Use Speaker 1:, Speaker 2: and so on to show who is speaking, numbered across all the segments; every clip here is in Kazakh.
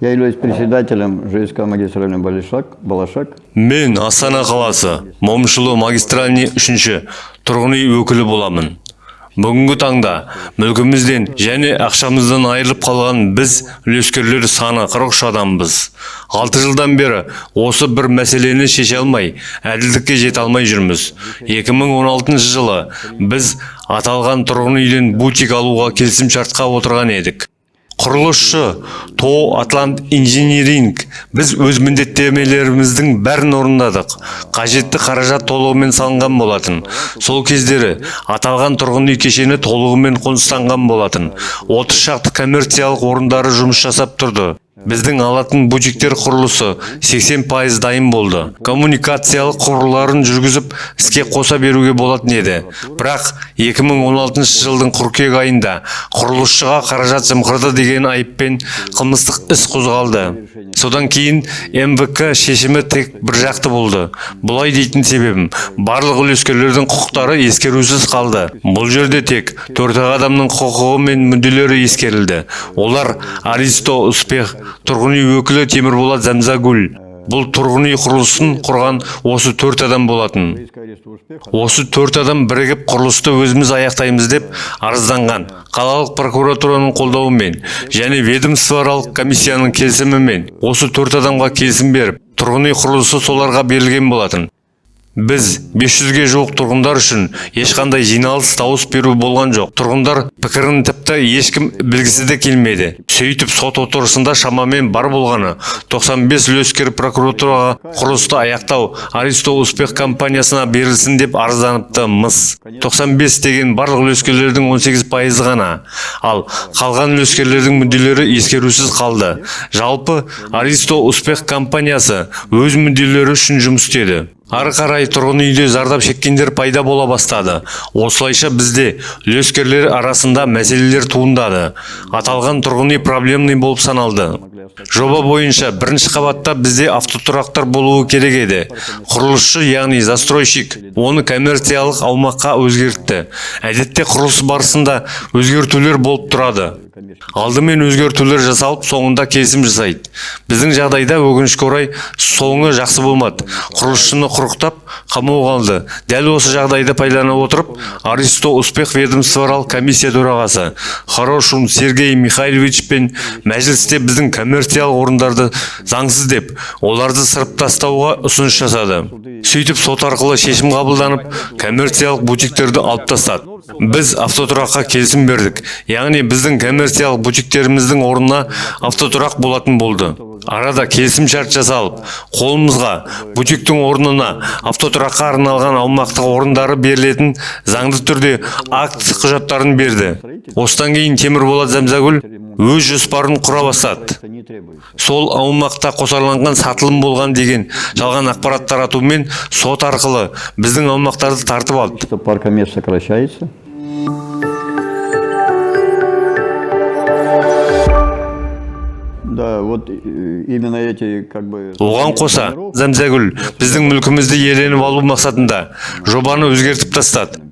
Speaker 1: Я являюсь председателем ЖСК магистральный Балашак. Балашак.
Speaker 2: мен астана қаласы момышұлы магистральный үшінші тұрғын өкілі боламын бүгінгі таңда мүлкімізден және ақшамыздан айырылып қалған біз үлескерлер саны 43 адамбыз алты жылдан бері осы бір мәселені шеше алмай әділдікке жете алмай жүрміз 2016 жылы біз аталған тұрғын үйден бутик алуға келісімшартқа отырған едік құрылысшы тоо атлант инжиниринг. Біз өз міндеттемелеріміздің бәрін орындадық. Қажетті қаражат толығымен салынған болатын. Сол кездері аталған тұрғын үй кешені толығымен қоныстанған болатын. 30 шақты коммерциялық орындары жұмыс жасап тұрды. Біздің алатын бутиктер құрылысы 80 пайыз дайын болды. Коммуникациялық құрыларын жүргізіп іске қоса беруге болатын еді. Бірақ 2016 жылдың қыркүйек айында құрылысшыға қаражат жымқырды деген айыппен қылмыстық іс қозғалды. Содан кейін мвк шешімі тек бір жақты болды. Бұлай дейтін себебім барлық үлескерлердің құқықтары ескерусіз қалды. Бұл жерде тек төрт адамның құқығы мен мүдделері ескерілді. Олар аристо успех тұрғын үй өкілі темірболат зәмзагүл. Бұл тұрғын үй құрылысын құрған осы төрт адам болатын. Осы төрт адам бірігіп құрылысты өзіміз аяқтаймыз деп арызданған қалалық прокуратураның қолдауымен және ведомствоаралық комиссияның келісімімен осы төрт адамға келісім беріп тұрғын үй құрылысы соларға берілген болатын. Біз 500-ге жуық тұрғындар үшін ешқандай жиналыс дауыс беру болған жоқ. Тұрғындар пікірін тіпті ешкім білгісі де келмеді сөйтіп сот отырысында шамамен бар болғаны. 95 үлескер прокуратураға құрылысты аяқтау аристо успех компаниясына берілсін деп арызданыпты мыс. 95 деген барлық үлескерлердің 18 пайызы ғана. Ал қалған үлескерлердің мүдделері ескерусіз қалды. Жалпы аристо успех компаниясы өз мүдделері үшін жұмыс істеді. Ары қарай тұрғын үйде зардап шеккендер пайда бола бастады. Осылайша бізде үлескерлер арасында мәселелер туындады. Аталған тұрғын үй проблемный болып саналды. Жоба бойынша бірінші қабатта бізде автотұрақтар болуы керек еді. Құрылысшы яғни застройщик оны коммерциялық аумаққа өзгертті. Әдетте құрылыс барысында өзгертулер болып тұрады. Алдымен өзгертулер жасалып соңында келісім жасайды. Біздің жағдайда өкінішке орай соңы жақсы болмады. Құрылысшыны құрықтап қамауға алды дәл осы жағдайды пайдалана отырып аристо успех ведомствоаралық комиссия төрағасы хорошун сергей михайлович пен мәжілісте біздің коммерциялық орындарды заңсыз деп оларды сырып тастауға ұсыныс жасады. Сөйтіп сот арқылы шешім қабылданып коммерциялық бутиктерді алып тастады. Біз автотұраққа келісім бердік. Яғни біздің коммерциялық бутиктеріміздің орнына автотұрақ болатын болды. Арада келісімшарт жасалып қолымызға бутиктің орнына автотұраққа арналған аумақтық орындары берілетін заңды түрде акт құжаттарын берді. Осыдан кейін темірболат зәмзагүл өз жоспарын құра бастады. Сол аумақта қосарланған сатылым болған деген жалған ақпарат таратумен сот арқылы біздің аумақтарды тартып алды.
Speaker 1: Сокращается.
Speaker 2: Оған қоса зәмзәгүл біздің мүлкімізді иеленіп алу мақсатында жобаны өзгертіп тастады.
Speaker 1: 15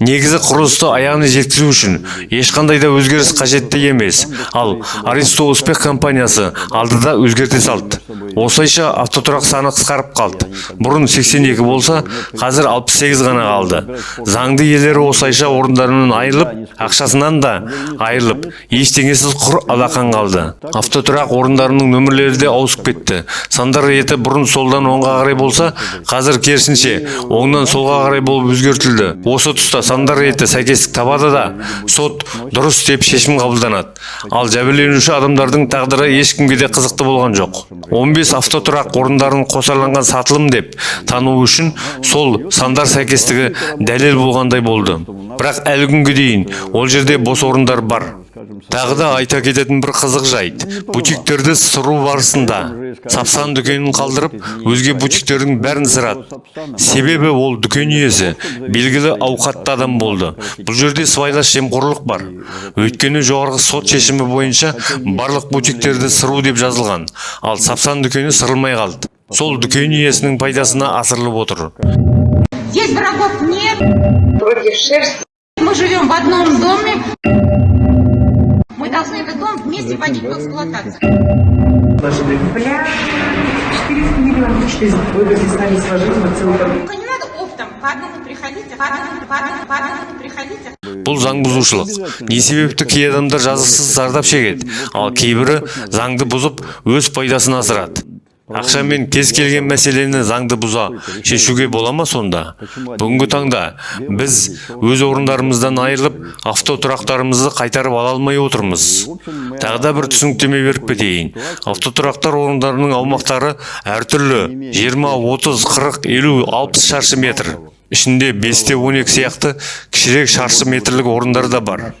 Speaker 2: негізі құрылысты аяғына жеткізу үшін ешқандай да өзгеріс қажетті емес. Ал аристо успех компаниясы алдыда өзгерте салды. Осылайша автотұрақ саны қысқарып қалды. Бұрын 82 болса қазір 68 ғана қалды заңды иелері осылайша орындарынан айырылып ақшасынан да айырылып ештеңесіз құр алақан қалды. Автотұрақ орындарының нөмірлері де ауысып кетті. Сандар реті бұрын солдан оңға қарай болса қазір керісінше оңнан солға қарай болып өзгертілді. Осы тұста сандар реті сәйкестік табады да сот дұрыс деп шешім қабылданады. Ал жәбірленуші адамдардың тағдыры ешкімге де қызықты болған жоқ. 15 автотұрақ орындарын қосарланған сатылым деп тану үшін сол сандар сәйкестігі дәлел болғандай болды. Бірақ әлі күнге дейін ол жерде бос орындар бар. Тағы да айта кететін бір қызық жайт. Бутиктерді сыру барысында сапсан дүкенін қалдырып өзге бутиктердің бәрін сырады себебі ол дүкен иесі белгілі ауқатты адам болды. Бұл жерде сыбайлас жемқорлық бар. Өйткені жоғарғы сот шешімі бойынша барлық бутиктерді сыру деп жазылған. Ал сапсан дүкені сырылмай қалды. Сол дүкен иесінің пайдасына асырылып отыр.
Speaker 3: Здесь врагов нет. Мы живем в одном доме. Должны этот дом вместе вводить в эксплуатацию.
Speaker 4: Бля, 400 миллионов, 400. Вы бы сами сложили на целый дом.
Speaker 3: Не надо оптом, по одному приходите, по одному, по одному, по одному приходите.
Speaker 2: бұл заң бұзушылық не себепті кей адамдар жазықсыз зардап шегеді ал кейбірі заңды бұзып өз пайдасын асырады ақшамен кез келген мәселені заңды бұза шешуге бола ма сонда? Бүгінгі таңда біз өз орындарымыздан айырылып автотұрақтарымызды қайтарып ала алмай отырмыз. Тағы да бір түсініктеме беріп кетейін. Автотұрақтар орындарының аумақтары әртүрлі. 20 30 40 50 60 шаршы метр. Ішінде 5-те 12 сияқты кішірек шаршы метрлік орындар да бар.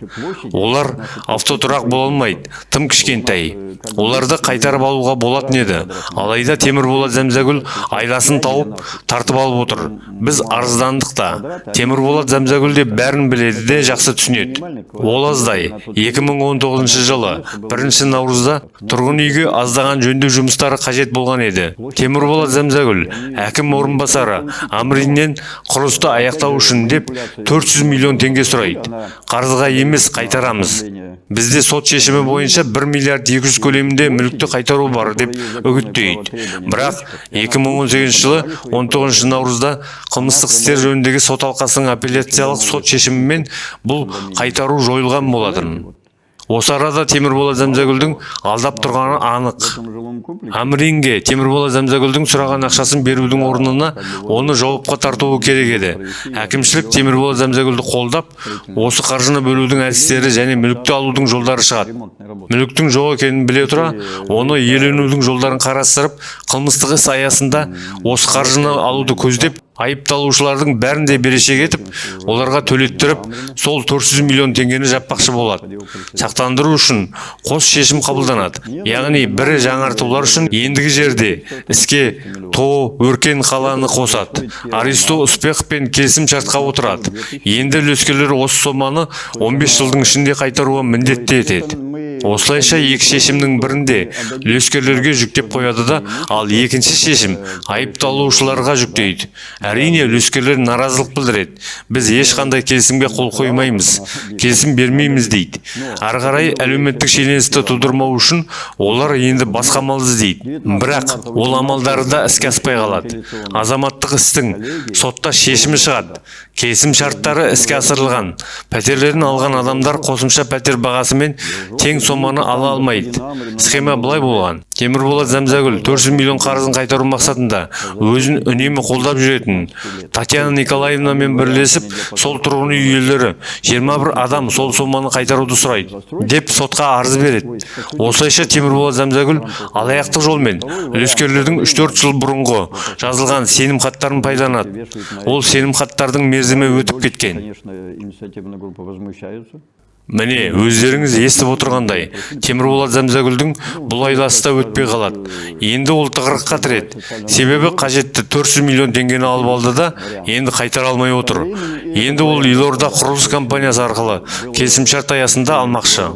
Speaker 2: Олар автотұрақ бола алмайды тым кішкентай. Оларды қайтарып алуға болатын еді. Алайда темірболат зәмзәгүл айласын тауып тартып алып отыр. Біз арыздандық та. Темірболат зәмзәгүл де бәрін біледі де жақсы түсінеді. Ол аздай. 2019 жылы бірінші наурызда тұрғын үйге аздаған жөндеу жұмыстары қажет болған еді. Темірболат зәмзәгүл әкім орынбасары амриннен құрылысты аяқтау үшін деп 400 миллион теңге сұрайды. Қарызға емес қайтарамыз. Бізде сот шешімі бойынша 1 миллиард 200 көлемінде мүлікті қайтару бар деп үгіттейді. Бірақ 2018 жылы 19 наурызда қылмыстық істер жөніндегі сот алқасының апелляциялық сот шешімімен бұл қайтару жойылған болатын. Осы арада темірболат зәмзәгүлдің алдап тұрғаны анық. Амринге темірболат зәмзәгүлдің сұраған ақшасын берудің орнына оны жауапқа тартуы керек еді. Әкімшілік темірболат зәмзәгүлді қолдап осы қаржыны бөлудің әдістері және мүлікті алудың жолдары шығады. Мүліктің жоқ екенін біле тұра оны иеленудің жолдарын қарастырып қылмыстық іс аясында осы қаржыны алуды көздеп айыпталушылардың бәрін де берешек етіп оларға төлеттіріп сол 400 миллион теңгені жаппақшы болады. Сақтандыру үшін қос шешім қабылданады. Яғни бірі жаңартулар үшін ендігі жерде іске тоо өркен қаланы қосады. Аристо успеховпен келісім шартқа отырады. Енді үлескерлер осы соманы 15 жылдың ішінде қайтаруға міндетті етеді. Осылайша екі шешімнің бірінде үлескерлерге жүктеп қояды да ал екінші шешім айыпталушыларға жүктейді. Әрине үлескерлер наразылық білдіреді. Біз ешқандай келісімге қол қоймаймыз келісім бермейміз дейді. Ары қарай әлеуметтік шиеленісті тудырмау үшін олар енді басқа амал іздейді. Бірақ ол амалдары да іске аспай қалады. Азаматтық істің сотта шешімі шығады. Келісім шарттары іске асырылған. Пәтерлерін алған адамдар қосымша пәтер бағасымен тең соманы ала алмайды. Схема былай болған. Темірболат зәмзәгүл 400 миллион қарызын қайтару мақсатында өзін үнемі қолдап жүретін татьяна николаевнамен бірлесіп сол тұрғын үй иелері 21 адам сол соманы қайтаруды сұрайды. Деп сотқа арыз береді. Осылайша темірболат зәмзәгүл алаяқтық жолмен үлескерлердің 3-4 жыл бұрынғы жазылған сенім хаттарын пайдаланады. Ол сенім хаттардың мерзімі өтіп кеткен. Міне өздеріңіз естіп отырғандай темірболат зәмзәгүлдің бұл айласы да өтпей қалады. Енді ол тығырыққа тіреді. Себебі қажетті 400 миллион теңгені алып алды да енді қайтара алмай отыр. Енді ол елорда құрылыс компаниясы арқылы келісімшарт аясында алмақшы.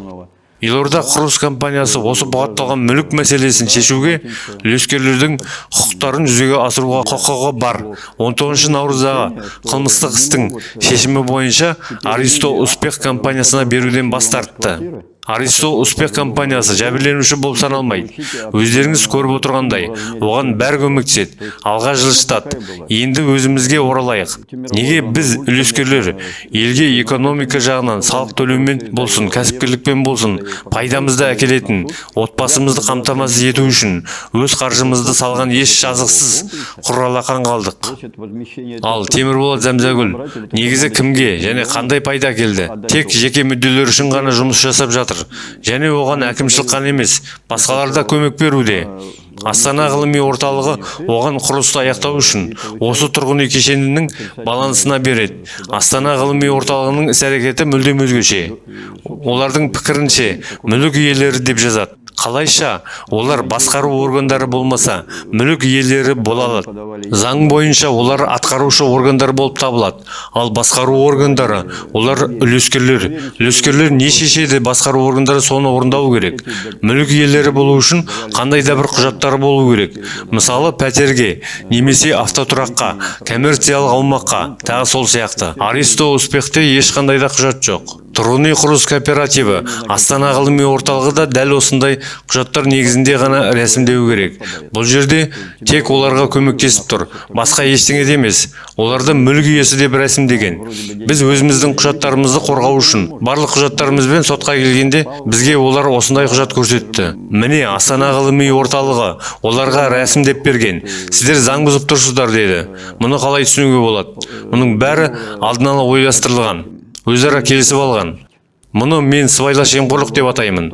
Speaker 2: Елорда құрылыс компаниясы осы бұғатталған мүлік мәселесін шешуге үлескерлердің құқықтарын жүзеге асыруға құқығы бар. 19 наурыздағы қылмыстық істің шешімі бойынша аристо успех компаниясына беруден бас тартты. Аристо успех компаниясы жәбірленуші болып саналмайды өздеріңіз көріп отырғандай оған бәрі көмектеседі алға жылжытады енді өзімізге оралайық неге біз үлескерлер елге экономика жағынан салық төлеумен болсын кәсіпкерлікпен болсын пайдамызды әкелетін отбасымызды қамтамасыз ету үшін өз қаржымызды салған еш жазықсыз құр алақан қалдық ал темірболат зәмзәгүл негізі кімге және қандай пайда келді тек жеке мүдделер үшін ғана жұмыс жасап жатыр? Және оған әкімшілік қана емес басқалар да көмек беруде. Астана ғылыми орталығы оған құрылысты аяқтау үшін осы тұрғын үй кешенінің балансына береді. Астана ғылыми орталығының іс әрекеті мүлдем өзгеше. Олардың пікірінше мүлік иелері деп жазады. Қалайша олар басқару органдары болмаса мүлік иелері бола алады. Заң бойынша олар атқарушы органдар болып табылады. Ал басқару органдары олар үлескерлер. Үлескерлер не шешеді басқару органдары соны орындау керек. Мүлік иелері болу үшін қандай да бір құжаттары болу керек. Мысалы пәтерге немесе автотұраққа коммерциялық аумаққа тағы сол сияқты. Аристо успехте ешқандай да құжат жоқ. Тұрғын үй құрылыс кооперативі астана ғылыми орталығы да дәл осындай құжаттар негізінде ғана рәсімдеу керек. Бұл жерде тек оларға көмектесіп тұр. Басқа ештеңе де емес. Оларды мүлік иесі деп рәсімдеген. Біз өзіміздің құжаттарымызды қорғау үшін барлық құжаттарымызбен сотқа келгенде бізге олар осындай құжат көрсетті. Міне астана ғылыми орталығы оларға рәсімдеп берген. Сіздер заң бұзып тұрсыздар деді. Мұны қалай түсінуге болады? Мұның бәрі алдын ала ойластырылған. Өзара келісіп алған. Мұны мен сыбайлас жемқорлық деп атаймын.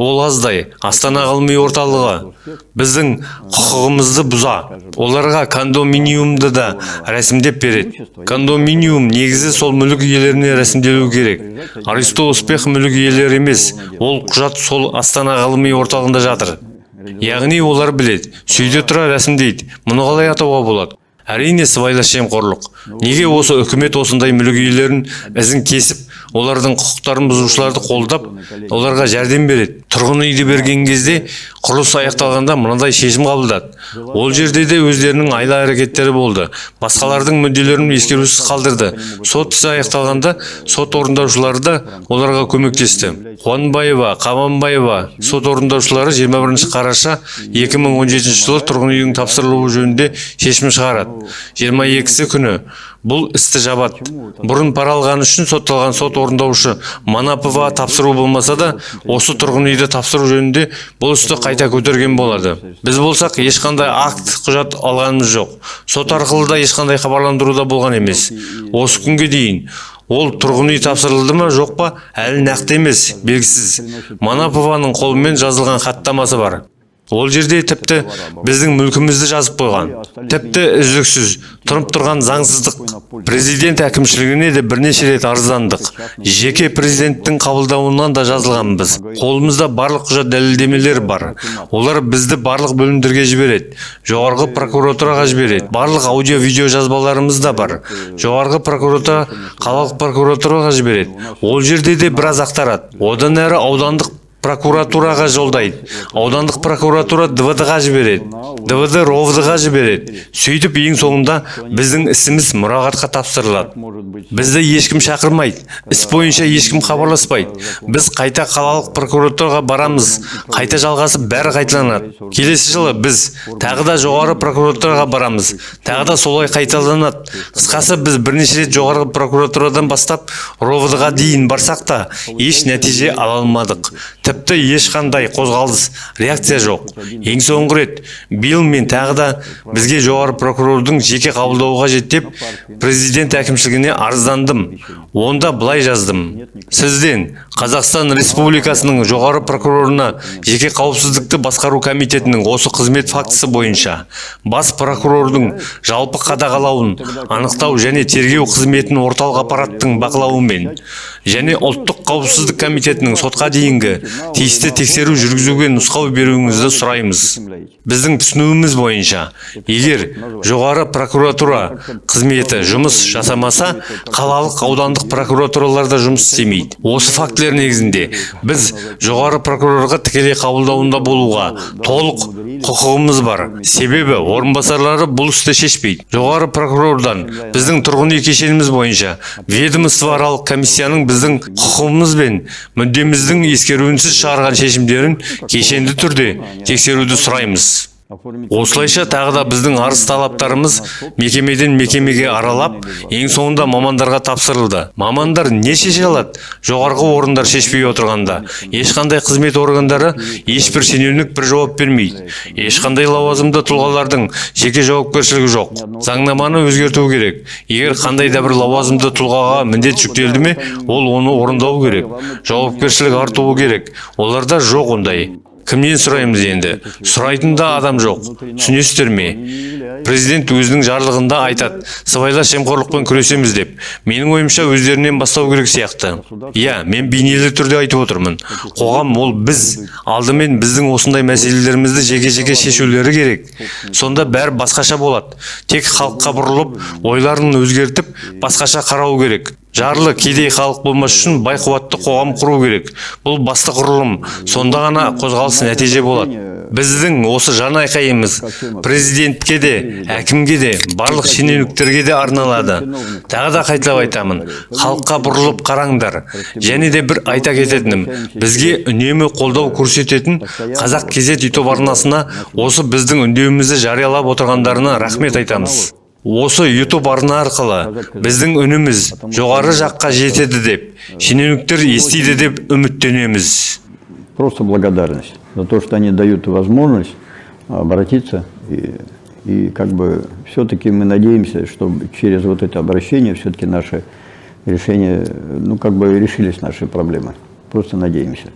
Speaker 2: Ол аздай астана ғылыми орталығы. Біздің құқығымызды бұза. Оларға кондоминиумды да рәсімдеп береді. Кондоминиум негізі сол мүлік иелеріне рәсімделу керек. Аристо успех мүлік иелері емес ол құжат сол астана ғылыми орталығында жатыр. Яғни олар біледі сөйте тұра рәсімдейді. Мұны қалай атауға болады? Әрине сыбайлас жемқорлық. Неге осы үкімет осындай мүлік иелерін ізін кесіп олардың құқықтарын бұзушыларды қолдап оларға жәрдем береді? Тұрғын үйді берген кезде құрылыс аяқталғанда мынадай шешім қабылдады. Ол жерде де өздерінің айла әрекеттері болды. Басқалардың мүдделерін ескерусіз қалдырды. Сот ісі аяқталғанда сот орындаушылары да оларға көмектесті. Қуанбаева қабанбаева сот орындаушылары 21 қараша 2017 жылы тұрғын үйдің тапсырылуы жөнінде шешім шығарады. 22-сі күні. Бұл істі жабады. Бұрын пара алғаны үшін сотталған сот орындаушы манапова тапсыру болмаса да осы тұрғын үйді тапсыру жөнінде бұл істі қайта көтерген болады. Біз болсақ ешқандай акт құжат алғанымыз жоқ. Сот арқылы да ешқандай хабарландыру да болған емес. Осы күнге дейін ол тұрғын үй тапсырылды ма жоқ па әлі нақты емес белгісіз. Манапованың қолымен жазылған хаттамасы бар. Ол жерде тіпті біздің мүлкімізді жазып қойған тіпті үздіксіз тұрып тұрған заңсыздық президент әкімшілігіне де бірнеше рет арыздандық. Жеке президенттің қабылдауынан да жазылғанбыз. Қолымызда барлық құжат дәлелдемелер бар. Олар бізді барлық бөлімдерге жібереді. Жоғарғы прокуратураға жібереді. Барлық аудио видео жазбаларымыз да бар. Жоғарғы прокуратура қалалық прокуратураға жібереді. Ол жерде де біраз ақтарады. Одан әрі аудандық прокуратураға жолдайды. Аудандық прокуратура двд-ға жібереді. Двд ровд-ға жібереді. Сөйтіп ең соңында біздің ісіміз мұрағатқа тапсырылады. Бізді ешкім шақырмайды. Іс бойынша ешкім хабарласпайды. Біз қайта қалалық прокуратураға барамыз. Қайта жалғасып бәрі қайталанады. Келесі жылы біз тағы да жоғары прокуратураға барамыз. Тағы да солай қайталанады. Қысқасы біз бірнеше рет жоғарғы прокуратурадан бастап ровд-ға дейін барсақ та еш нәтиже ала алмадық. Тіпті ешқандай қозғалыс реакция жоқ. Ең соңғы рет биыл мен тағы да бізге жоғары прокурордың жеке қабылдауы қажет деп президент әкімшілігіне арыздандым. Онда былай жаздым. Сізден қазақстан республикасының жоғары прокурорына жеке қауіпсіздікті басқару комитетінің осы қызмет фактісі бойынша бас прокурордың жалпы қадағалауын анықтау және тергеу қызметін орталық аппараттың бақылауымен және ұлттық қауіпсіздік комитетінің сотқа дейінгі тиісті тексеру жүргізуге нұсқау беруіңізді сұраймыз. Біздің түсінуіміз бойынша егер жоғары прокуратура қызметі жұмыс жасамаса қалалық аудандық прокуратураларда жұмыс істемейді. Осы фактілер негізінде біз жоғары прокурорға тікелей қабылдауында болуға толық құқығымыз бар. Себебі орынбасарлары бұл істі шешпейді. Жоғары прокурордан біздің тұрғын үй кешеніміз бойынша ведомствоаралық комиссияның біздің құқығымыз бен мүддеміздің ескеруінсіз шығарған шешімдерін кешенді түрде тексеруді сұраймыз. Осылайша тағы да біздің арыз талаптарымыз мекемеден мекемеге аралап ең соңында мамандарға тапсырылды. Мамандар не шеше алады? Жоғарғы орындар шешпей отырғанда. Ешқандай қызмет органдары ешбір шенеунік бір жауап бермейді. Ешқандай лауазымды тұлғалардың жеке жауапкершілігі жоқ. Заңнаманы өзгерту керек. Егер қандай да бір лауазымды тұлғаға міндет жүктелді ме ол оны орындау керек. Жауапкершілік артуы керек. Оларда жоқ ондай. Кімнен сұраймыз енді? Сұрайтын да адам жоқ. Түсінесіздер ме? Президент өзінің жарлығында айтады сыбайлас жемқорлықпен күресеміз деп. Менің ойымша өздерінен бастау керек сияқты. Иә мен бейнелі түрде айтып отырмын. Қоғам ол біз. Алдымен біздің осындай мәселелерімізді жеке жеке шешулері керек. Сонда бәрі басқаша болады. Тек халыққа бұрылып ойларын өзгертіп басқаша қарау керек. Жарлы кедей халық болмас үшін бай қуатты қоғам құру керек. Бұл басты құрылым. Сонда ғана қозғалыс нәтиже болады. Біздің осы жан айқайымыз президентке де әкімге де барлық шенеуніктерге де арналады. Тағы да қайталап айтамын. Халыққа бұрылып қараңдар. Және де бір айта кететінім. Бізге үнемі қолдау көрсететін қазақ кезет ютуб арнасына осы біздің үндеуімізді жариялап отырғандарына рахмет айтамыз. осы ютуб арна арқылы біздің үніміз жоғары жаққа жетеді деп шенеуніктер естиді деп үміттенеміз
Speaker 1: Просто благодарность за то, что они дают возможность обратиться. И, и как бы все-таки мы надеемся, что через вот это обращение все-таки наши решения, ну как бы решились наши проблемы. Просто надеемся.